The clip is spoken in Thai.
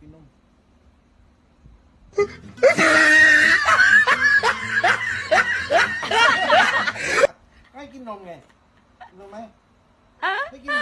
กินนมให้กินนมไงรู้ไหมให้กินนม